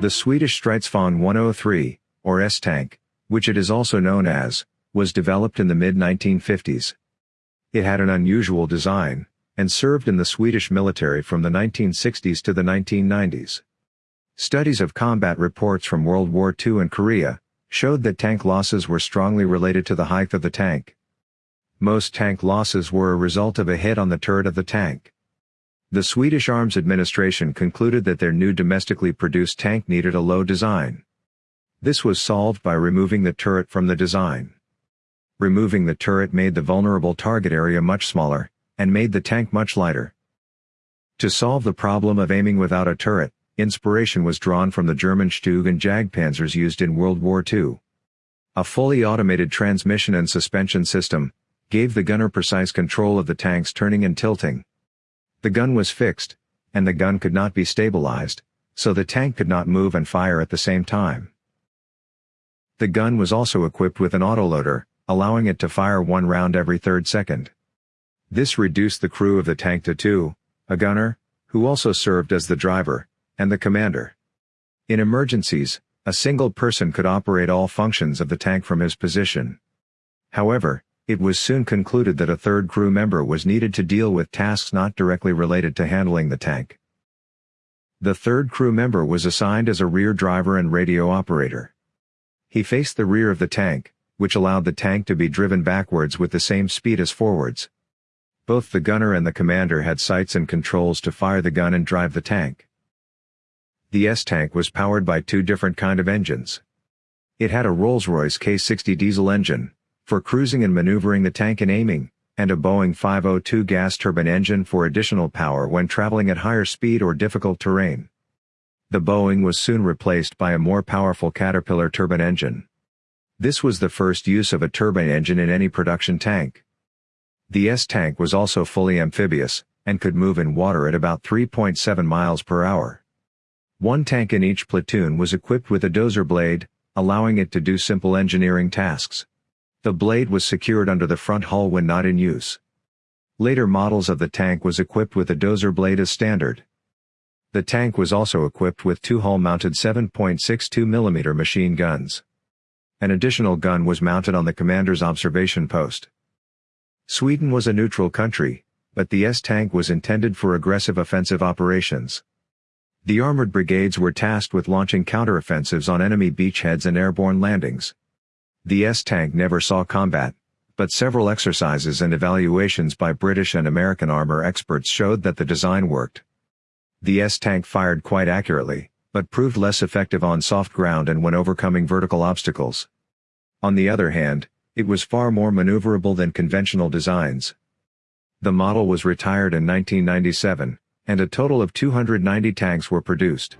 The Swedish Stridsvagn 103, or S-Tank, which it is also known as, was developed in the mid-1950s. It had an unusual design, and served in the Swedish military from the 1960s to the 1990s. Studies of combat reports from World War II and Korea showed that tank losses were strongly related to the height of the tank. Most tank losses were a result of a hit on the turret of the tank. The Swedish Arms Administration concluded that their new domestically produced tank needed a low design. This was solved by removing the turret from the design. Removing the turret made the vulnerable target area much smaller, and made the tank much lighter. To solve the problem of aiming without a turret, inspiration was drawn from the German Stug and Jagdpanzers used in World War II. A fully automated transmission and suspension system gave the gunner precise control of the tank's turning and tilting. The gun was fixed, and the gun could not be stabilized, so the tank could not move and fire at the same time. The gun was also equipped with an autoloader, allowing it to fire one round every third second. This reduced the crew of the tank to two, a gunner, who also served as the driver, and the commander. In emergencies, a single person could operate all functions of the tank from his position. However, it was soon concluded that a third crew member was needed to deal with tasks not directly related to handling the tank. The third crew member was assigned as a rear driver and radio operator. He faced the rear of the tank, which allowed the tank to be driven backwards with the same speed as forwards. Both the gunner and the commander had sights and controls to fire the gun and drive the tank. The S-tank was powered by two different kind of engines. It had a Rolls-Royce K60 diesel engine, for cruising and maneuvering the tank and aiming, and a Boeing 502 gas turbine engine for additional power when traveling at higher speed or difficult terrain. The Boeing was soon replaced by a more powerful Caterpillar turbine engine. This was the first use of a turbine engine in any production tank. The S-tank was also fully amphibious, and could move in water at about 3.7 miles per hour. One tank in each platoon was equipped with a dozer blade, allowing it to do simple engineering tasks. The blade was secured under the front hull when not in use. Later models of the tank was equipped with a dozer blade as standard. The tank was also equipped with two hull-mounted 7.62 mm machine guns. An additional gun was mounted on the commander's observation post. Sweden was a neutral country, but the S-tank was intended for aggressive offensive operations. The armored brigades were tasked with launching counteroffensives on enemy beachheads and airborne landings. The S-tank never saw combat, but several exercises and evaluations by British and American armor experts showed that the design worked. The S-tank fired quite accurately, but proved less effective on soft ground and when overcoming vertical obstacles. On the other hand, it was far more maneuverable than conventional designs. The model was retired in 1997, and a total of 290 tanks were produced.